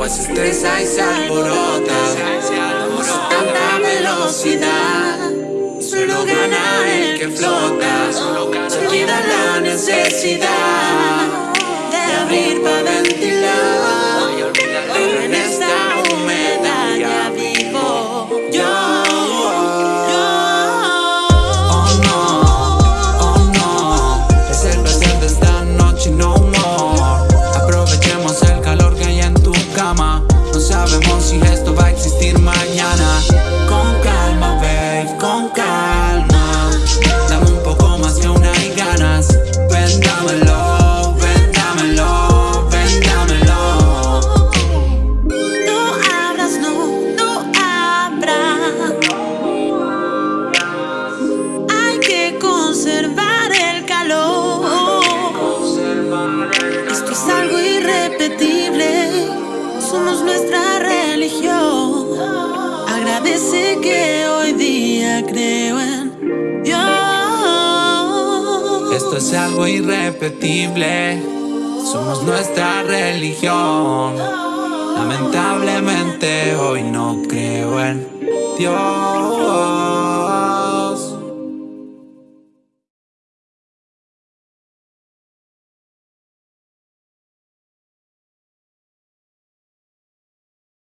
agua se estresa y se alborota. Vamos a tanta velocidad. Solo gana el que flota. Se olvida la necesidad De abrir para ventilar conservar el calor. Esto es algo irrepetible. Somos nuestra religión. Agradece que hoy día creo en Dios. Esto es algo irrepetible, somos nuestra religión. Lamentablemente hoy no creo en Dios.